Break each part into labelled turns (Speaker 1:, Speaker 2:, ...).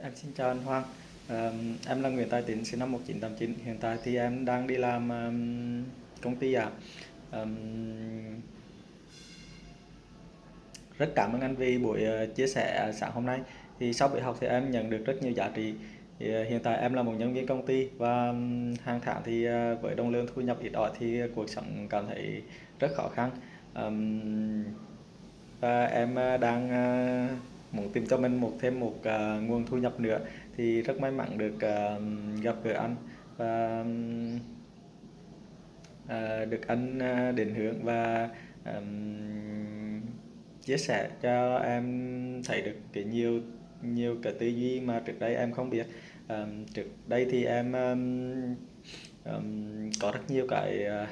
Speaker 1: Em xin chào anh Hoàng. Ờ, em là Nguyễn Tài Tín, sinh năm 1989. Hiện tại thì em đang đi làm um, công ty ạ. Ừm, rất cảm ơn anh vì buổi uh, chia sẻ sáng hôm nay. Thì sau buổi học thì em nhận được rất nhiều giá trị. Thì, uh, hiện tại em là một nhân viên công ty và um, hàng tháng thì uh, với đồng lương thu nhập ít ỏi thì cuộc sống cảm thấy rất khó khăn. Um, và em đang muốn tìm cho mình một thêm một uh, nguồn thu nhập nữa thì rất may mắn được uh, gặp gỡ anh và uh, được anh uh, định hướng và um, chia sẻ cho em thấy được cái nhiều nhiều cái tư duy mà trước đây em không biết. um, trước đây thì em um, um, có rất nhiều cái uh,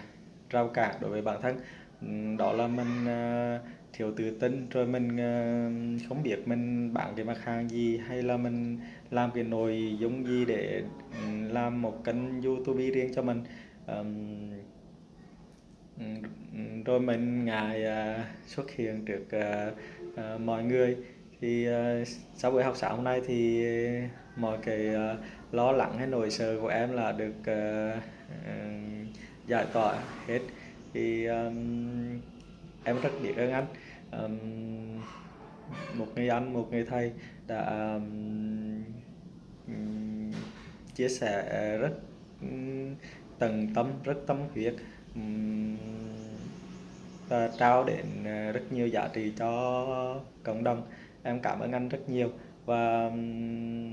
Speaker 1: rào cản đối với bản thân. Ừ, đó là mình ờ, thiếu tự tin, rồi mình ờ, không biết mình bán cái mặt hàng gì, hay là mình làm cái nội dung gì để ừ, làm một kênh YouTube riêng cho mình. Ừ, rồi mình ngại ờ, xuất hiện trước mọi người thì sau buổi học sáng hôm nay thì mọi cái lo lắng hay nỗi sợ của em là được giải tỏa hết thì um, em rất biết ơn anh. Um, một người anh một người thầy đã um, um chia sẻ rất um, tận tâm rất tâm huyết um, và trao đến ờ, rất nhiều giá trị cho cộng đồng. Em cảm ơn anh rất nhiều và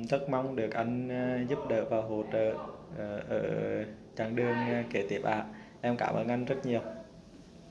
Speaker 1: rất mong được anh ờ, giúp đỡ và hỗ trợ ờ, ở chặng đường kế tiếp ạ em cảm ơn anh rất nhiều.